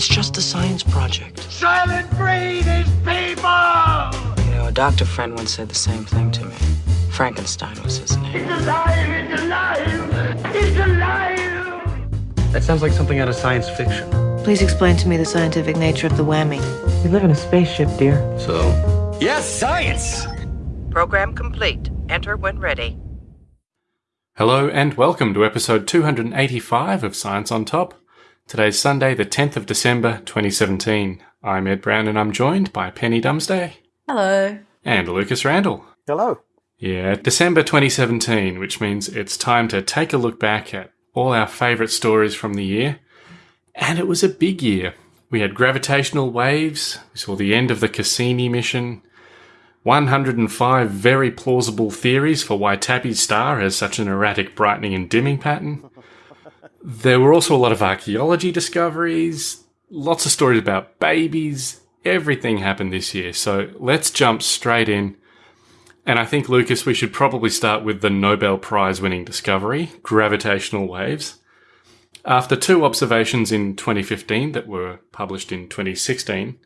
It's just a science project. Silent breed is people! You know, a doctor friend once said the same thing to me. Frankenstein was his name. It's alive! It's alive! It's alive! That sounds like something out of science fiction. Please explain to me the scientific nature of the whammy. We live in a spaceship, dear. So, Yes, science! Program complete. Enter when ready. Hello and welcome to episode 285 of Science on Top. Today's Sunday, the 10th of December 2017. I'm Ed Brown and I'm joined by Penny Dumsday Hello. and Lucas Randall. Hello. Yeah, December 2017, which means it's time to take a look back at all our favourite stories from the year. And it was a big year. We had gravitational waves, we saw the end of the Cassini mission, 105 very plausible theories for why Tabby's star has such an erratic brightening and dimming pattern. There were also a lot of archaeology discoveries, lots of stories about babies. Everything happened this year. So let's jump straight in. And I think, Lucas, we should probably start with the Nobel Prize winning discovery, gravitational waves. After two observations in 2015 that were published in 2016,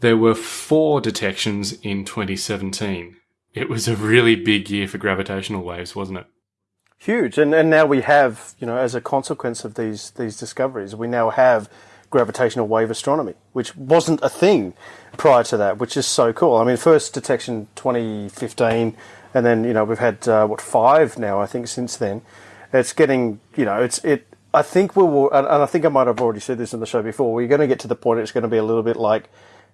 there were four detections in 2017. It was a really big year for gravitational waves, wasn't it? Huge. And, and now we have, you know, as a consequence of these, these discoveries, we now have gravitational wave astronomy, which wasn't a thing prior to that, which is so cool. I mean, first detection 2015, and then, you know, we've had, uh, what, five now, I think, since then. It's getting, you know, it's, it, I think we will, and I think I might have already said this in the show before, we're going to get to the point it's going to be a little bit like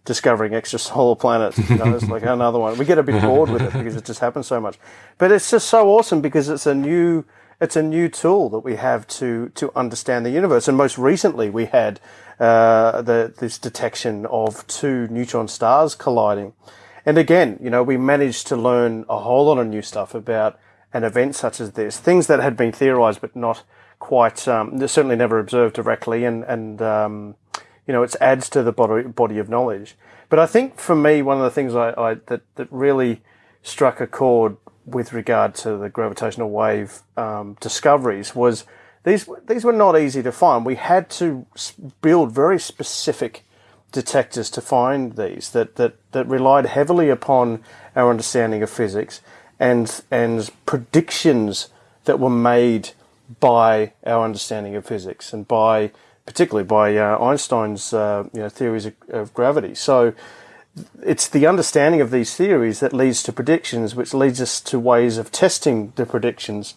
discovering extrasolar planets. You know, it's like another one. We get a bit bored with it because it just happens so much. But it's just so awesome because it's a new it's a new tool that we have to to understand the universe. And most recently, we had uh, the this detection of two neutron stars colliding. And again, you know, we managed to learn a whole lot of new stuff about an event such as this, things that had been theorized but not quite, um, certainly never observed directly, and and um, you know, it adds to the body, body of knowledge. But I think for me, one of the things I, I that, that really struck a chord with regard to the gravitational wave um, discoveries was these these were not easy to find. We had to build very specific detectors to find these that, that, that relied heavily upon our understanding of physics and and predictions that were made by our understanding of physics and by particularly by uh, Einstein's uh, you know, theories of, of, gravity. So it's the understanding of these theories that leads to predictions, which leads us to ways of testing the predictions.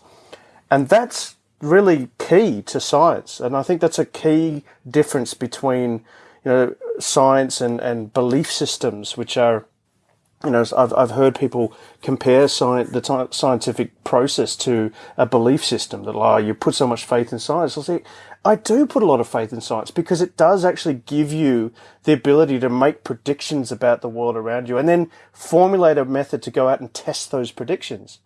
And that's really key to science. And I think that's a key difference between you know, science and, and belief systems, which are you know, I've, I've heard people compare science, the scientific process to a belief system that, oh, you put so much faith in science. I'll say, I do put a lot of faith in science because it does actually give you the ability to make predictions about the world around you and then formulate a method to go out and test those predictions.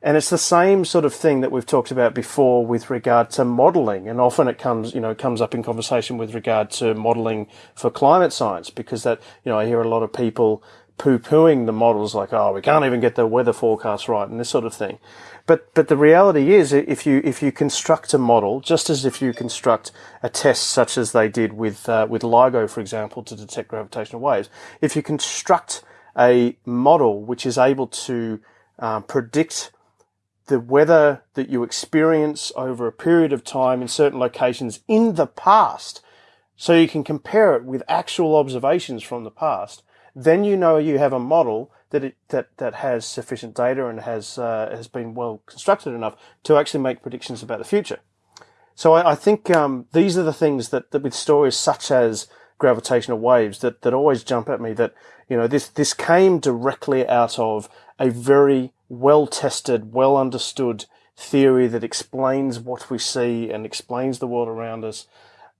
And it's the same sort of thing that we've talked about before with regard to modeling. And often it comes, you know, comes up in conversation with regard to modeling for climate science because that, you know, I hear a lot of people poo-pooing the models like, oh, we can't even get the weather forecast right and this sort of thing. But, but the reality is if you, if you construct a model, just as if you construct a test such as they did with, uh, with LIGO, for example, to detect gravitational waves, if you construct a model which is able to uh, predict the weather that you experience over a period of time in certain locations in the past, so you can compare it with actual observations from the past, then you know you have a model that it, that that has sufficient data and has uh, has been well constructed enough to actually make predictions about the future. So I, I think um, these are the things that, that with stories such as gravitational waves that, that always jump at me that you know this this came directly out of a very well tested, well understood theory that explains what we see and explains the world around us.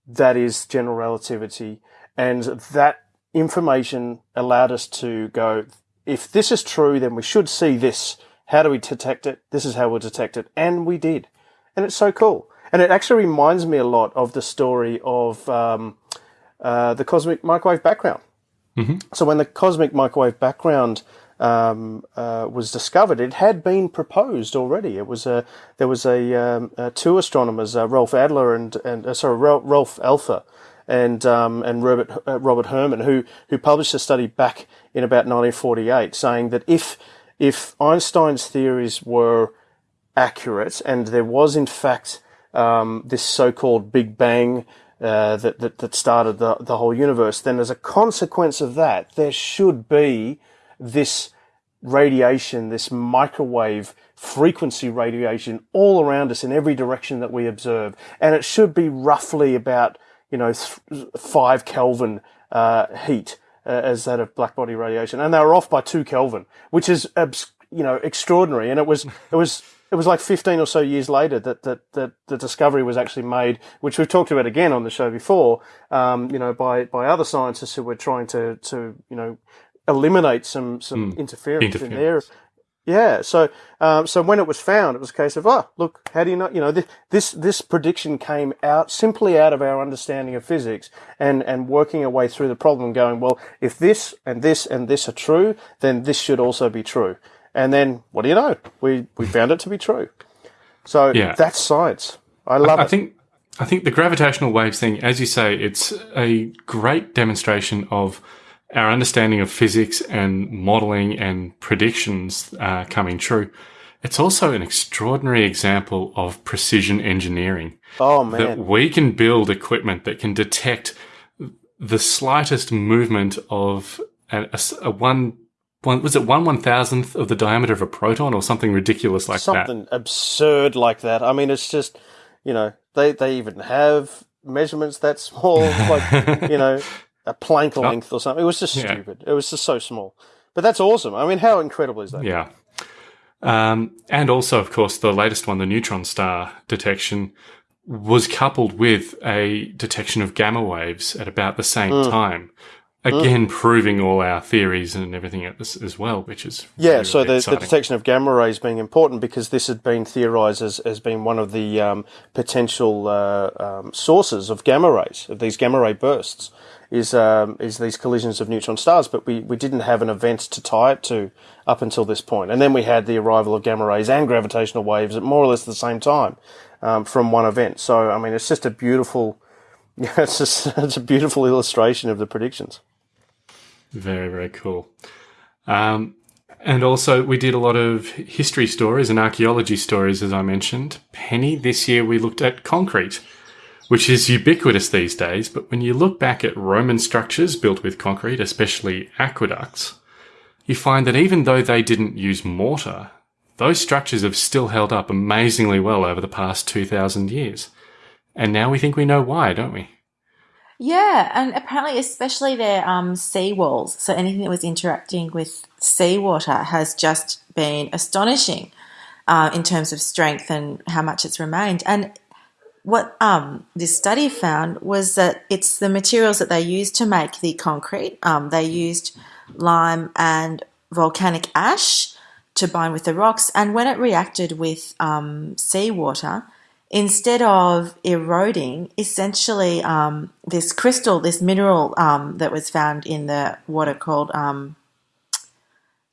That is general relativity, and that information allowed us to go, if this is true, then we should see this. How do we detect it? This is how we'll detect it. And we did. And it's so cool. And it actually reminds me a lot of the story of um, uh, the cosmic microwave background. Mm-hmm. So when the cosmic microwave background um, uh, was discovered, it had been proposed already. It was a there was a, um, uh, two astronomers, uh, Rolf Adler and and uh, sorry Ralph Alpher and um, and Robert uh, Robert Herman, who who published a study back in about 1948, saying that if if Einstein's theories were accurate and there was in fact um, this so-called Big Bang uh, that, that that started the the whole universe, then as a consequence of that, there should be this radiation, this microwave frequency radiation all around us in every direction that we observe. And it should be roughly about, you know, th- five Kelvin, uh, heat, uh, as that of black body radiation. And they were off by two Kelvin, which is, abs- you know, extraordinary. And it was, it was, it was like 15 or so years later that, that, that the discovery was actually made, which we've talked about again on the show before, um, you know, by, by other scientists who were trying to, to, you know, eliminate some, some interference, in there. Yeah. So, um, so when it was found, it was a case of, oh, look, how do you know? You know, this, this this prediction came out simply out of our understanding of physics and and working our way through the problem, going, well, if this and this and this are true, then this should also be true. And then, what do you know? We we found it to be true. So Yeah. that's science. I love I it. think I think the gravitational waves thing, as you say, it's a great demonstration of our understanding of physics and modeling and predictions uh, coming true. It's also an extraordinary example of precision engineering oh that we can build equipment that can detect the slightest movement of a one. One, was it one one thousandth of the diameter of a proton or something ridiculous like that? something absurd like that. I mean, it's just, you know, they they even have measurements that small, like you know, a Planck length or something. It was just Yeah. stupid. It was just so small. But that's awesome. I mean, how incredible is that? Yeah. Um, and also, of course, the latest one, the neutron star detection, was coupled with a detection of gamma waves at about the same Mm. time. Again, proving all our theories and everything as, as well, which is Yeah, really, so really the, the detection of gamma rays being important because this had been theorized as, as being one of the um, potential uh, um, sources of gamma rays, of these gamma ray bursts, is um, is these collisions of neutron stars. But we, we didn't have an event to tie it to up until this point. And then we had the arrival of gamma rays and gravitational waves at more or less the same time um, from one event. So, I mean, it's just a beautiful, it's, just, it's a beautiful illustration of the predictions. Very, very cool. Um, and also, we did a lot of history stories and archaeology stories, as I mentioned. Penny, this year we looked at concrete, which is ubiquitous these days. But when you look back at Roman structures built with concrete, especially aqueducts, you find that even though they didn't use mortar, those structures have still held up amazingly well over the past 2,000 years. And now we think we know why, don't we? Yeah, and apparently, especially their um, sea walls. So anything that was interacting with seawater has just been astonishing uh, in terms of strength and how much it's remained. And what um, this study found was that it's the materials that they used to make the concrete. Um, they used lime and volcanic ash to bind with the rocks, and when it reacted with um, seawater, instead of eroding, essentially um, this crystal, this mineral um, that was found in the water called um,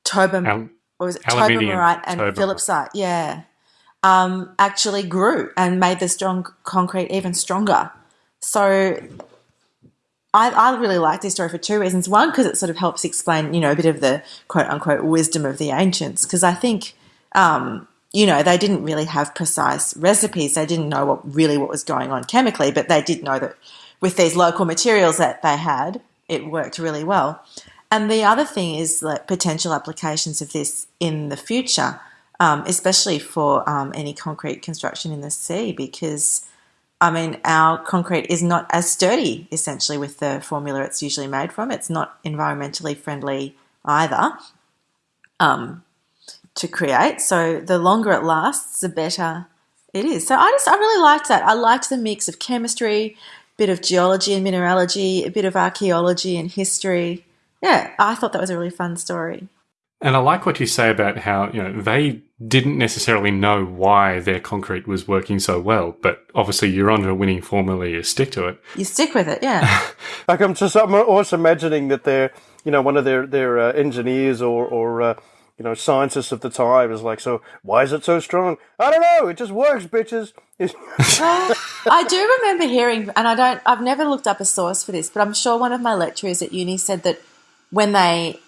tobam, Al- was it? and phillipsite, yeah, um, actually grew and made the strong concrete even stronger. So I, I really like this story for two reasons. One, because it sort of helps explain, you know, a bit of the quote unquote wisdom of the ancients. Because I think, um, you know, they didn't really have precise recipes. They didn't know what really what was going on chemically, but they did know that with these local materials that they had, it worked really well. And the other thing is like potential applications of this in the future, um, especially for um, any concrete construction in the sea, because I mean, our concrete is not as sturdy, essentially, with the formula it's usually made from. It's not environmentally friendly either um, to create. So the longer it lasts, the better it is. So I just, I really liked that. I liked the mix of chemistry, a bit of geology and mineralogy, a bit of archaeology and history. Yeah, I thought that was a really fun story. And I like what you say about how, you know, they didn't necessarily know why their concrete was working so well, but obviously you're on a winning formula, you stick to it. You stick with it, yeah. Like I'm just, I'm also imagining that they're, you know, one of their their uh, engineers or or uh, you know, scientists of the time is like, so why is it so strong? I don't know. It just works, bitches. I do remember hearing, and I don't, I've never looked up a source for this, but I'm sure one of my lecturers at uni said that when they,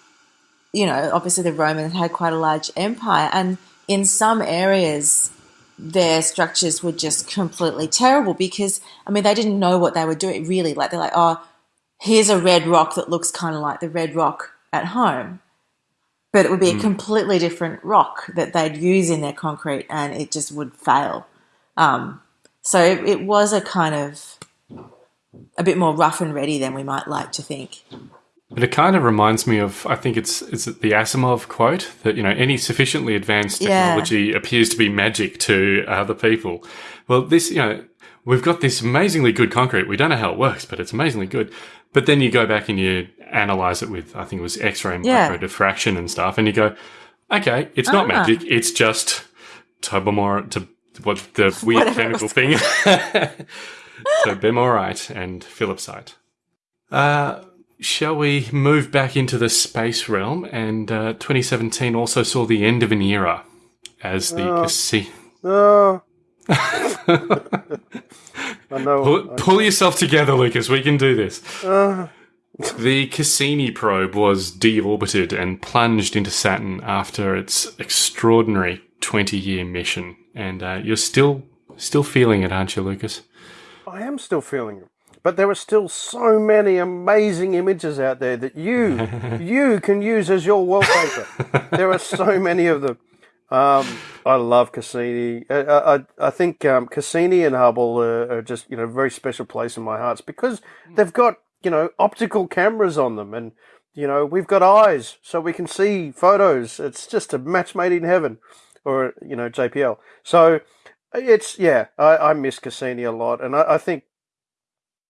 you know, obviously the Romans had quite a large empire, and in some areas, their structures were just completely terrible because, I mean, they didn't know what they were doing really. Like, they're like, oh, here's a red rock that looks kind of like the red rock at home. But it would be a completely different rock that they'd use in their concrete and it just would fail. Um, so it, it was a kind of a bit more rough and ready than we might like to think. But it kind of reminds me of, I think it's it's the Asimov quote that you know any sufficiently advanced Yeah. technology appears to be magic to other people. Well, this you know we've got this amazingly good concrete. We don't know how it works, but it's amazingly good. But then you go back and you analyze it with, I think it was X-ray Yeah. micro diffraction and stuff, and you go, okay, it's not Ah. magic. It's just tobamor to what the weird chemical thing. so bemorite and phillipsite. Uh, shall we move back into the space realm? And uh, 2017 also saw the end of an era as the Cassi- oh. I know. Pull, pull yourself together, Lucas. We can do this. the Cassini probe was deorbited and plunged into Saturn after its extraordinary 20-year mission, and uh, you're still still feeling it, aren't you, Lucas? I am still feeling it. But there are still so many amazing images out there that you you can use as your wallpaper. there are so many of them. Um, I love Cassini. I, I, I think um, Cassini and Hubble are, are just you know a very special place in my heart because they've got you know optical cameras on them and you know we've got eyes so we can see photos. It's just a match made in heaven, or you know JPL. So it's yeah, I, I miss Cassini a lot, and I, I think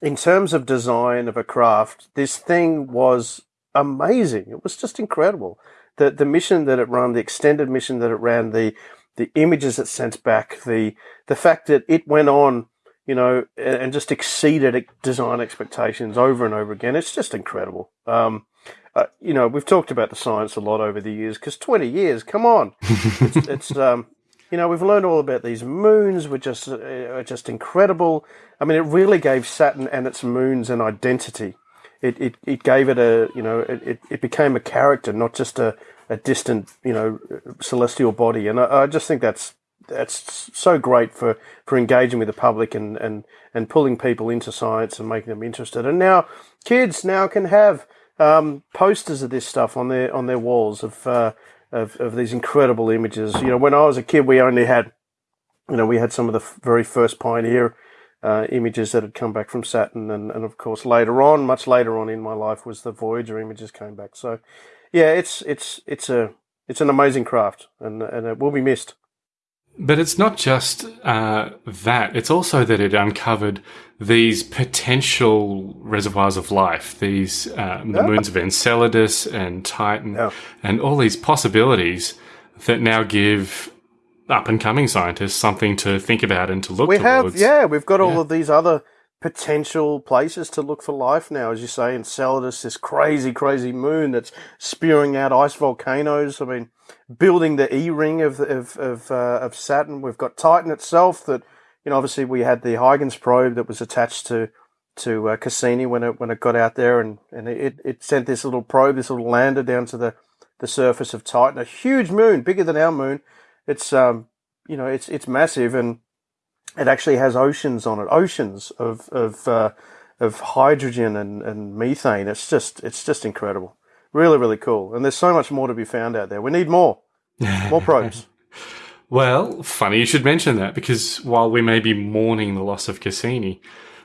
in terms of design of a craft, this thing was amazing. It was just incredible. The the mission that it ran, the extended mission that it ran, the the images it sent back, the the fact that it went on, you know, and, and just exceeded design expectations over and over again. It's just incredible. Um, uh, you know, we've talked about the science a lot over the years because twenty years, come on, it's, it's um, you know, we've learned all about these moons, which just, uh, are just incredible. I mean, it really gave Saturn and its moons an identity. It, it, it gave it a, you know, it, it, it became a character, not just a, a distant, you know, celestial body. And I, I just think that's, that's so great for, for engaging with the public and, and, and pulling people into science and making them interested. And now kids now can have, um, posters of this stuff on their, on their walls of, uh, of, of these incredible images. You know, when I was a kid, we only had, you know, we had some of the very first pioneer uh, images that had come back from Saturn, and, and of course later on, much later on in my life, was the Voyager images came back. So, yeah, it's it's it's a it's an amazing craft, and and it will be missed. But it's not just uh, that; it's also that it uncovered these potential reservoirs of life, these uh, the moons of Enceladus and Titan, Yeah. and all these possibilities that now give up and coming scientists something to think about and to look We towards. have, yeah, we've got all Yeah. of these other potential places to look for life now, as you say, Enceladus, this crazy, crazy moon that's spewing out ice volcanoes. I mean, building the E ring of of of, uh, of Saturn. We've got Titan itself. That you know, obviously, we had the Huygens probe that was attached to to uh, Cassini when it when it got out there, and and it it sent this little probe, this little lander down to the the surface of Titan, a huge moon, bigger than our moon. It's um, you know, it's it's massive, and it actually has oceans on it, oceans of of uh, of hydrogen and, and methane. It's just it's just incredible, really really cool. And there's so much more to be found out there. We need more, more probes. Well, funny you should mention that because while we may be mourning the loss of Cassini,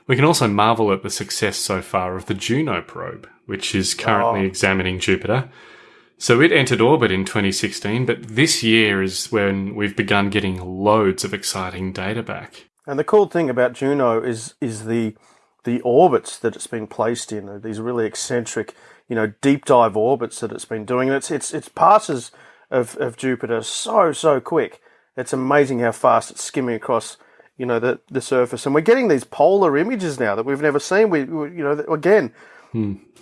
we can also marvel at the success so far of the Juno probe, which is currently Oh. examining Jupiter. So it entered orbit in 2016, but this year is when we've begun getting loads of exciting data back. And the cool thing about Juno is is the the orbits that it's been placed in. These really eccentric, you know, deep dive orbits that it's been doing. And it's it's its passes of, of Jupiter so so quick. It's amazing how fast it's skimming across, you know, the the surface. And we're getting these polar images now that we've never seen. We, we you know, again,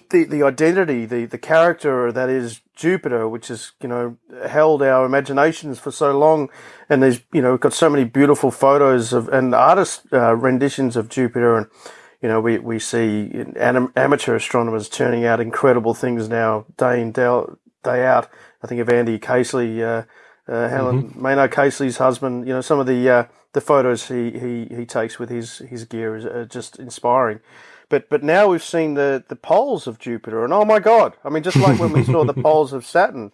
the the identity, the the character that is Jupiter, which has you know held our imaginations for so long, and there's you know we've got so many beautiful photos of and artist uh, renditions of Jupiter, and you know we we see amateur astronomers turning out incredible things now, day in day, out. I think of Andy Casely, uh, uh, Helen Maynard Casely's husband. You know some of the uh, the photos he, he, he takes with his his gear is are just inspiring. But but now we've seen the, the poles of Jupiter, and oh my God! I mean, just like when we saw the poles of Saturn,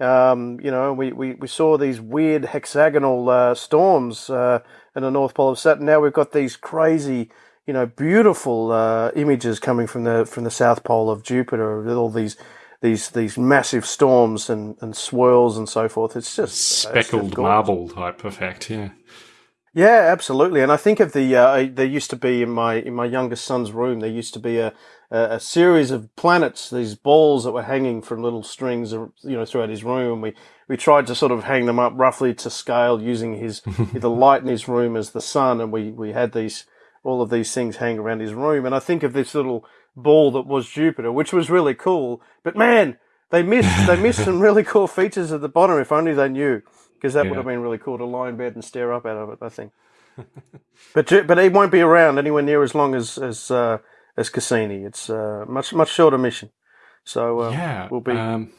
um, you know, we, we, we saw these weird hexagonal uh, storms uh, in the North Pole of Saturn. Now we've got these crazy, you know, beautiful uh, images coming from the from the South Pole of Jupiter with all these these these massive storms and, and swirls and so forth. It's just it's Speckled gorgeous. marble type effect, yeah. Yeah, absolutely. And I think of the uh, there used to be in my in my youngest son's room there used to be a a, a series of planets, these balls that were hanging from little strings, uh, you know, throughout his room. And we we tried to sort of hang them up roughly to scale using his the light in his room as the sun, and we we had these all of these things hang around his room. And I think of this little ball that was Jupiter, which was really cool. But man, they missed they missed some really cool features at the bottom. If only they knew because that would have been really cool to lie in bed and stare up out of it. I think. but but he won't be around anywhere near as long as as uh, as Cassini. It's uh, much much shorter mission. So uh, Yeah. we'll be Um,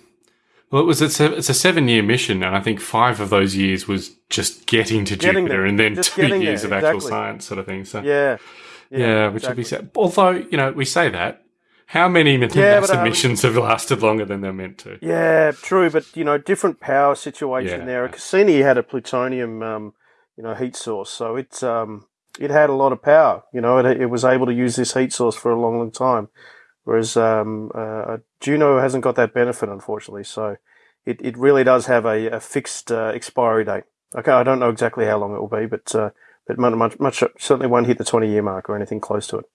well, it was it's a, it's a seven year mission, and I think five of those years was just getting to Getting Jupiter, there. and then Just two years there, of actual science sort of thing. So yeah yeah, which would be exactly. sad. Although you know, we say that. How many Yeah, NASA um, missions have lasted longer than they're meant to? Yeah, true, but you know, different power situation Yeah. there. Cassini had a plutonium, um, you know, heat source, so it's um, it had a lot of power. You know, it, it was able to use this heat source for a long, long time, whereas um, uh, Juno hasn't got that benefit, unfortunately. So it, it really does have a, a fixed uh, expiry date. Okay, I don't know exactly how long it will be, but uh, but much, much, much certainly won't hit the twenty year mark or anything close to it.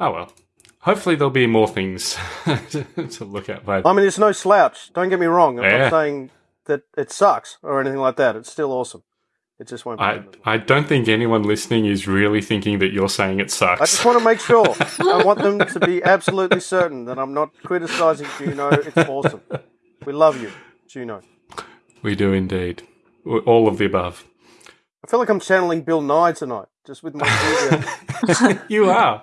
Oh well. Hopefully there'll be more things to look at. But I mean, it's no slouch. Don't get me wrong. I'm Yeah. not saying that it sucks or anything like that. It's still awesome. It just won't. I, I don't think anyone listening is really thinking that you're saying it sucks. I just want to make sure. I want them to be absolutely certain that I'm not criticizing Juno. It's awesome. We love you, Juno. we do indeed. All of the above. I feel like I'm channeling Bill Nye tonight, just with my. You are.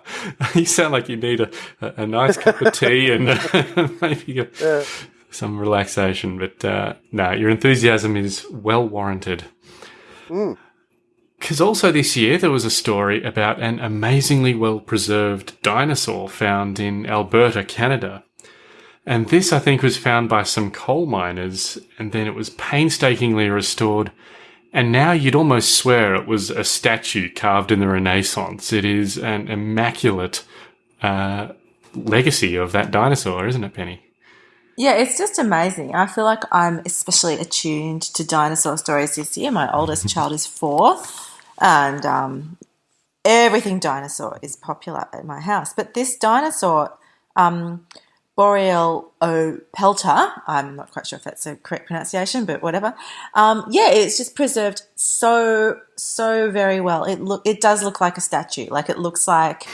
You sound like you need a, a, a nice cup of tea and maybe a, Yeah. some relaxation. But uh, no, your enthusiasm is well warranted. Because also this year there was a story about an amazingly well preserved dinosaur found in Alberta, Canada. And this, I think, was found by some coal miners, and then it was painstakingly restored. And now you'd almost swear it was a statue carved in the Renaissance. It is an immaculate uh, legacy of that dinosaur, isn't it, Penny? Yeah, it's just amazing. I feel like I'm especially attuned to dinosaur stories this year. My oldest child is four, and um, everything dinosaur is popular at my house. But this dinosaur, um, Boreal Pelter, I'm not quite sure if that's a correct pronunciation, but whatever. Um, yeah, it's just preserved so so very well. It look it does look like a statue. Like it looks like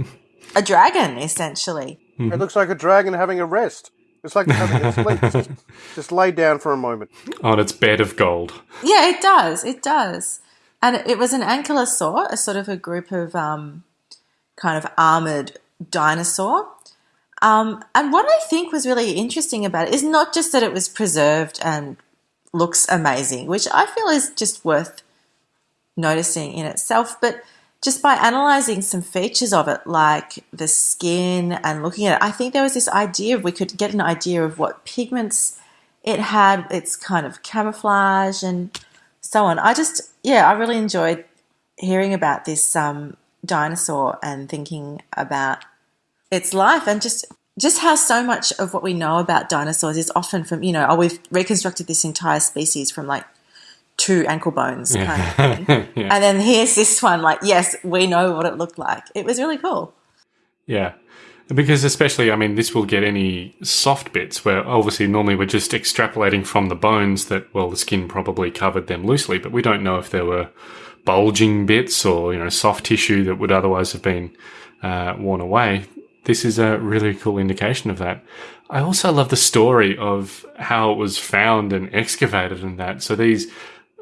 a dragon, essentially. It looks like a dragon having a rest. It's like having a. Just, just lay down for a moment. On its bed of gold. Yeah, it does. It does. And it was an ankylosaur, a sort of a group of um, kind of armored dinosaur. Um, and what I think was really interesting about it is not just that it was preserved and looks amazing, which I feel is just worth noticing in itself, but just by analyzing some features of it, like the skin and looking at it, I think there was this idea of we could get an idea of what pigments it had, its kind of camouflage and so on. I just, yeah, I really enjoyed hearing about this um, dinosaur and thinking about its life and just just how so much of what we know about dinosaurs is often from you know oh we've reconstructed this entire species from like two ankle bones kind of thing yeah. and then here's this one like yes we know what it looked like it was really cool Yeah. Because especially, I mean, this will get any soft bits where obviously normally we're just extrapolating from the bones that, well, the skin probably covered them loosely, but we don't know if there were bulging bits or, you know, soft tissue that would otherwise have been uh, worn away. this is a really cool indication of that. I also love the story of how it was found and excavated and that. So these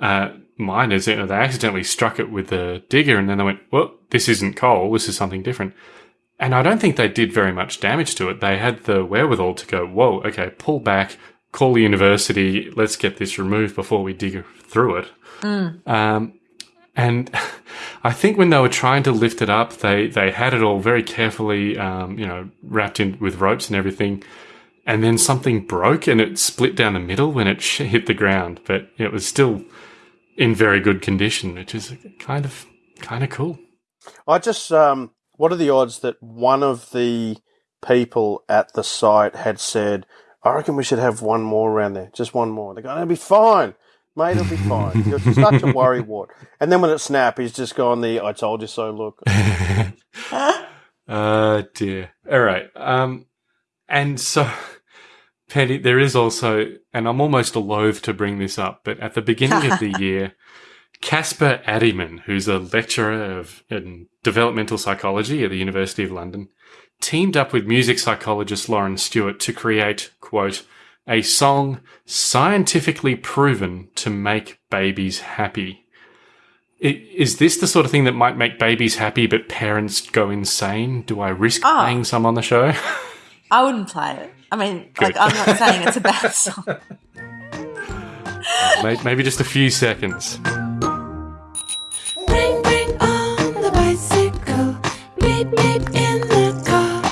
uh, miners, you know, they accidentally struck it with the digger and then they went, well, this isn't coal, this is something different. And I don't think they did very much damage to it. They had the wherewithal to go, whoa, okay, pull back, call the university, let's get this removed before we dig through it. Um, and I think when they were trying to lift it up, they, they had it all very carefully, um, you know, wrapped in with ropes and everything. And then something broke and it split down the middle when it sh- hit the ground, but it was still in very good condition, which is kind of kind of cool. I just, um, what are the odds that one of the people at the site had said, I reckon we should have one more around there, just one more. They're going, it'll be fine, mate, it'll be fine. You're such a worrywart. And then when it snapped, he's just gone the, I told you so look. Oh dear. All right. Um, and so, Penny, there is also, and I'm almost loath to bring this up, but at the beginning of the year, Caspar Addyman, who's a lecturer of in developmental psychology at the University of London, teamed up with music psychologist Lauren Stewart to create, quote, a song scientifically proven to make babies happy. Is this the sort of thing that might make babies happy, but parents go insane? Do I risk Ah. playing some on the show? I wouldn't play it. I mean, like, I'm not saying it's a bad song. May- Maybe just a few seconds. Bring, bring on the bicycle. Beep, beep in the car.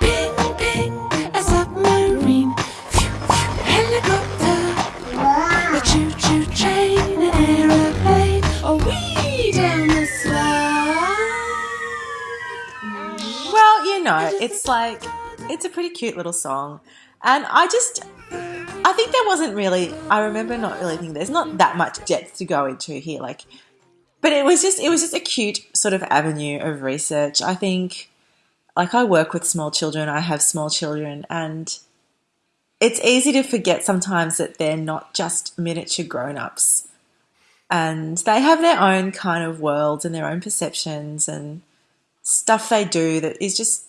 Ping, ping, a submarine. Phew, phew, helicopter. A choo choo train, an aeroplane. A wee down the slide. Well, you know, it's like it's a pretty cute little song, and I just I think there wasn't really. I remember not really thinking there's not that much depth to go into here, like, but it was just it was just a cute sort of avenue of research. I think, like, I work with small children. I have small children, and it's easy to forget sometimes that they're not just miniature grown ups. And they have their own kind of worlds and their own perceptions and stuff they do that is just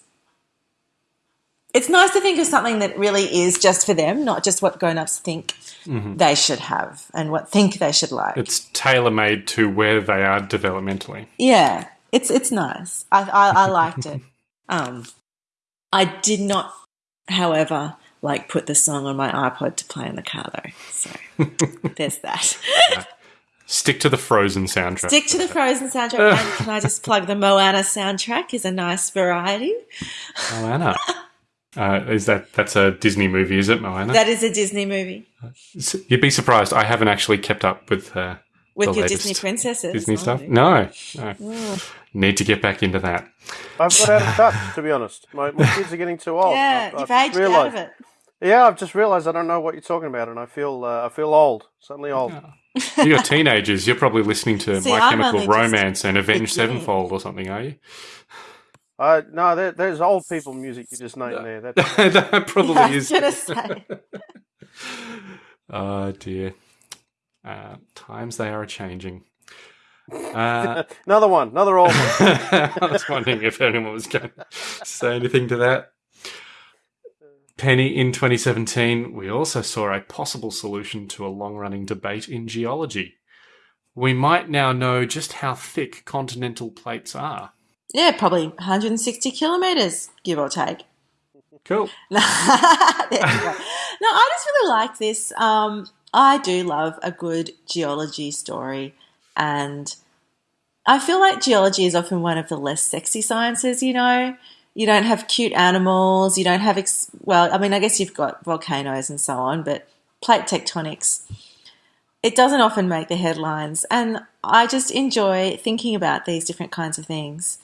it's nice to think of something that really is just for them, not just what grown-ups think they should have and what think they should like. It's tailor made to where they are developmentally. yeah, it's it's nice. I I, I liked it. Um, I did not, however, like put the song on my iPod to play in the car though. So there's that. Stick to the Frozen soundtrack. Stick to the Frozen soundtrack. and can I just plug the Moana soundtrack? Is a nice variety. Moana. Uh, is that that's a Disney movie? Is it Moana? That is a Disney movie You'd be surprised. I haven't actually kept up with uh, with the your Disney princesses. Disney Oh, stuff. dear. No, no. Need to get back into that. I've got out of touch, to be honest. My, my kids are getting too old. Yeah, I've- you've I've aged just out of realised- it. Yeah, I've just realised I don't know what you're talking about, and I feel uh, I feel old, suddenly old. You're teenagers. You're probably listening to See, My I'm Chemical only just Romance and Avenged. Sevenfold or something, are you? Uh, no, there, there's old people music you just named there. That, that probably Yeah, I is. was gonna say. Oh dear. Uh, times they are changing. Uh, another one, another old one. I was wondering if anyone was going to say anything to that. Penny, in 2017, we also saw a possible solution to a long running debate in geology. We might now know just how thick continental plates are. Yeah, probably 160 kilometers, give or take. Cool. there you go. No, I just really like this. Um, I do love a good geology story, and I feel like geology is often one of the less sexy sciences. You know, you don't have cute animals. You don't have ex- well, I mean, I guess you've got volcanoes and so on, but plate tectonics. It doesn't often make the headlines, and I just enjoy thinking about these different kinds of things.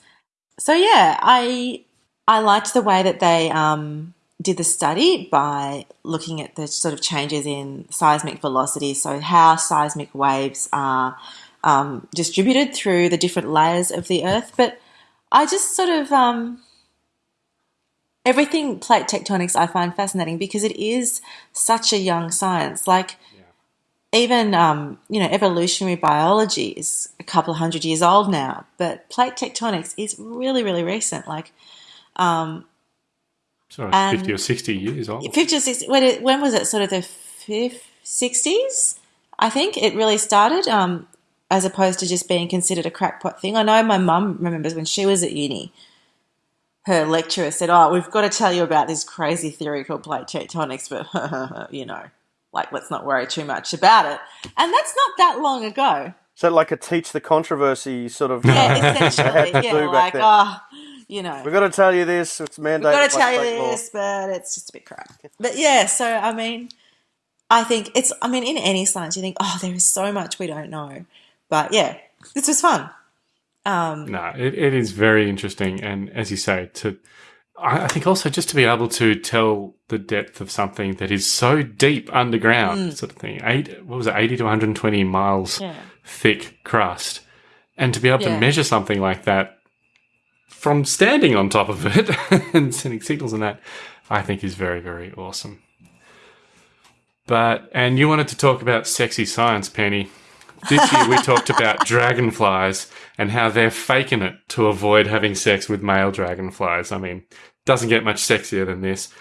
So yeah, I I liked the way that they um, did the study by looking at the sort of changes in seismic velocity, so how seismic waves are um, distributed through the different layers of the Earth. But I just sort of um, everything plate tectonics I find fascinating because it is such a young science. Like even um, you know evolutionary biology is a couple of hundred years old now, but plate tectonics is really really recent. Like Um, Sorry, And- 50 or 60 years old. 50 or 60, when, it, when was it? Sort of the 60s, I think it really started, um, as opposed to just being considered a crackpot thing. I know my mum remembers when she was at uni, her lecturer said, Oh, we've got to tell you about this crazy theory called plate tectonics, but, you know, like, let's not worry too much about it. And that's not that long ago. So like a teach the controversy sort of. Yeah, essentially. yeah, like, then. oh, you know. We've got to tell you this. It's mandated. We've got to tell you state law. this, but it's just a bit crap. But yeah, so I mean, I think it's. I mean, in any science, you think, oh, there is so much we don't know. But yeah, this was fun. Um, No, it, it is very interesting, and as you say, to I I think also just to be able to tell the depth of something that is so deep underground, mm. sort of thing. Eight, what was it, eighty to one hundred and twenty miles Yeah. thick crust, and to be able Yeah. to measure something like that from standing on top of it and sending signals and that, I think is very very awesome. But and you wanted to talk about sexy science, Penny. This year we talked about dragonflies and how they're faking it to avoid having sex with male dragonflies. I mean, doesn't get much sexier than this.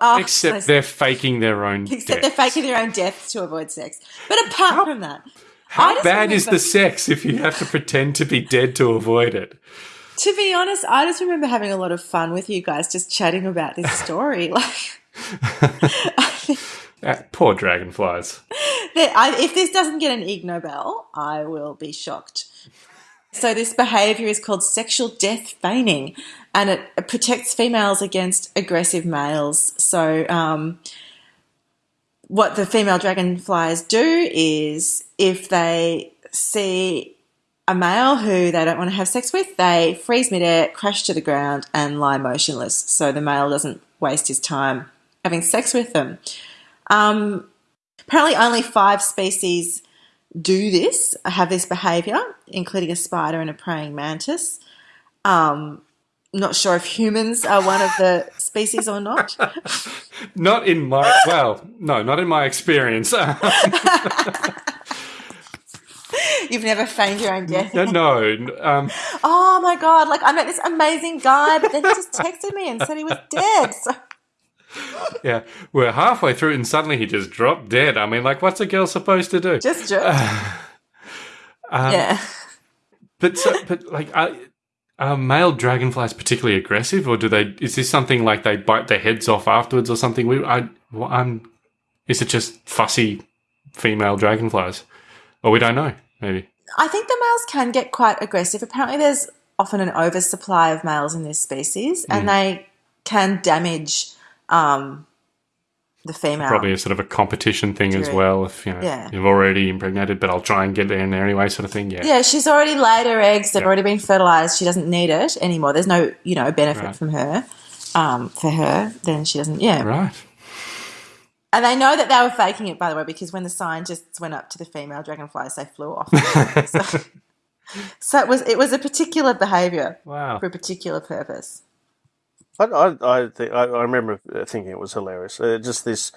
oh, Except those- they're faking their own. except deaths. they're faking their own deaths to avoid sex. But apart from that, How bad is the sex if you have to pretend to be dead to avoid it? To be honest, I just remember having a lot of fun with you guys, just chatting about this story. Like, poor dragonflies. I, if this doesn't get an Ig Nobel, I will be shocked. So this behavior is called sexual death feigning, and it, it protects females against aggressive males. So um, what the female dragonflies do is, if they see a male who they don't want to have sex with, they freeze midair, crash to the ground, and lie motionless. So the male doesn't waste his time having sex with them. Um, apparently, only five species do this, have this behavior, including a spider and a praying mantis. Um, not sure if humans are one of the species or not. Not in my well, no, not in my experience. You've never feigned your own death. no, no. Um, Oh my god! Like I met this amazing guy, but then he just texted me and said he was dead. So yeah, we're halfway through, and suddenly he just dropped dead. I mean, like, what's a girl supposed to do? just joke. Um, yeah. But so, but like, are, are male dragonflies particularly aggressive, or do they? Is this something like they bite their heads off afterwards, or something? We, I, well, I'm. Is it just fussy female dragonflies, or we don't know? Maybe. I think the males can get quite aggressive. Apparently, there's often an oversupply of males in this species, Mm. and they can damage um, the female. Probably a sort of a competition thing as well. If you know Yeah. you've already impregnated, but I'll try and get there in there anyway, sort of thing. Yeah. Yeah, she's already laid her eggs. They've Yeah. already been fertilized. She doesn't need it anymore. There's no, you know, benefit Right. from her. Um, for her, then she doesn't. Yeah, Right. and they know that they were faking it, by the way, because when the scientists went up to the female dragonflies, they flew off. so, so it was it was a particular behavior Wow. for a particular purpose. I, I, I, think, I, I remember thinking it was hilarious. Uh, just this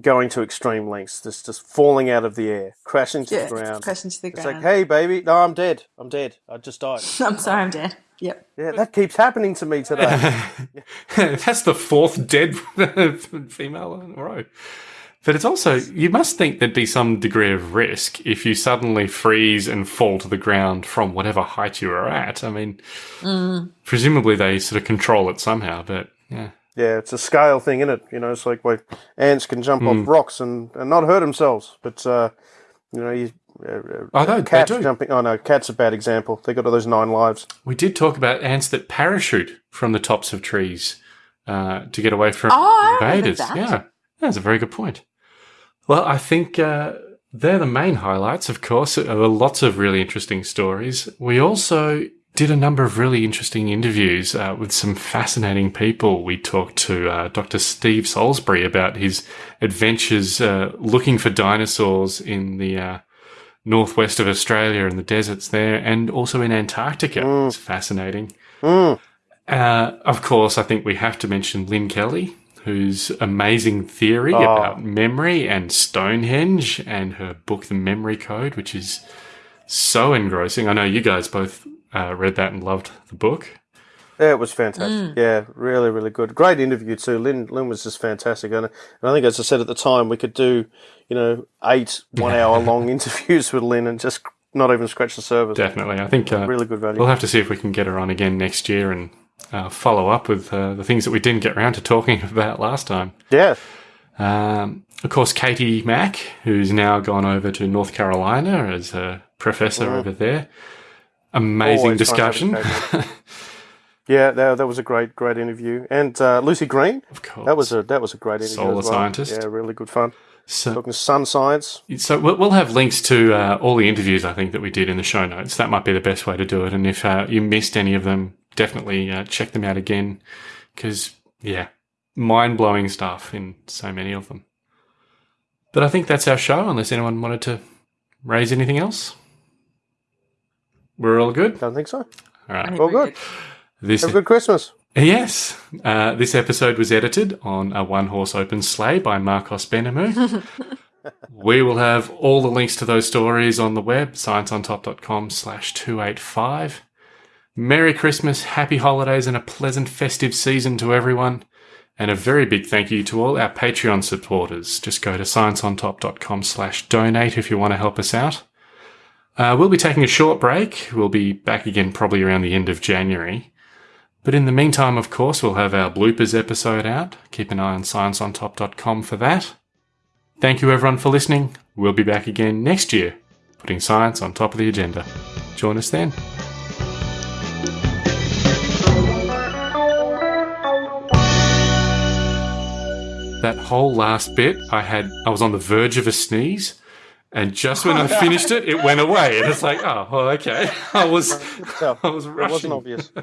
going to extreme lengths, just just falling out of the air, crashing to Yeah, the ground. crashing to the It's ground. like, hey, baby, no, I'm dead. I'm dead. I just died. I'm sorry, I'm dead. Yep. Yeah, that keeps happening to me today. That's the fourth dead female in a row. But it's also, you must think there'd be some degree of risk if you suddenly freeze and fall to the ground from whatever height you were at. I mean, presumably they sort of control it somehow, but yeah. yeah, it's a scale thing, isn't it? You know, it's like where ants can jump Hmm. off rocks and, and not hurt themselves, but uh, you know, you, uh, Oh, they- they cats jumping. Oh no, cats a bad example. They got all those nine lives. We did talk about ants that parachute from the tops of trees uh, to get away from Oh, I invaders. that. Yeah, that's a very good point. Well, I think uh, they're the main highlights, of course. There were lots of really interesting stories. We also did a number of really interesting interviews uh, with some fascinating people. We talked to uh, Dr. Steve Salisbury about his adventures uh, looking for dinosaurs in the uh, northwest of Australia and the deserts there, and also in Antarctica. It's fascinating. Mm. Uh, of course, I think we have to mention Lynne Kelly, whose amazing theory Oh. about memory and Stonehenge, and her book, The Memory Code, which is so engrossing. I know you guys both uh, read that and loved the book. Yeah, it was fantastic. Yeah, really, really good. Great interview too. Lynne, Lynne was just fantastic, and, and I think, as I said at the time, we could do, you know, eight one-hour-long interviews with Lynne and just not even scratch the surface. Definitely. I think uh, Really good value. we'll have to see if we can get her on again next year and uh, follow up with uh, the things that we didn't get around to talking about last time. Yeah, Um, of course, Katie Mack, who's now gone over to North Carolina as a professor over there. Amazing Always discussion. yeah, that, that was a great, great interview. And uh, Lucy Green, of course. that was a that was a great interview. Solar as well. scientist. Yeah, really good fun. so, Talking sun science. so we'll we'll have links to uh, all the interviews I think that we did in the show notes. That might be the best way to do it. And if uh, you missed any of them, definitely uh, check them out again because yeah, mind blowing stuff in so many of them. But I think that's our show. Unless anyone wanted to raise anything else, we're all good. Don't think so. All right. Well, good. This Have a good Christmas. Yes. Uh, this episode was edited on a one horse open sleigh by Marcos Benemu. we will have all the links to those stories on the web, scienceontop.com slash 285. Merry Christmas, happy holidays, and a pleasant festive season to everyone. And a very big thank you to all our Patreon supporters. Just go to scienceontop.com slash donate if you want to help us out. Uh, we'll be taking a short break. We'll be back again probably around the end of January. But in the meantime, of course, we'll have our bloopers episode out. Keep an eye on scienceontop.com for that. Thank you everyone for listening. We'll be back again next year, putting science on top of the agenda. Join us then. That whole last bit, I had, I was on the verge of a sneeze, and just when I finished it, it went away, and it's like, oh, well, okay. I was, I was it rushing. wasn't obvious.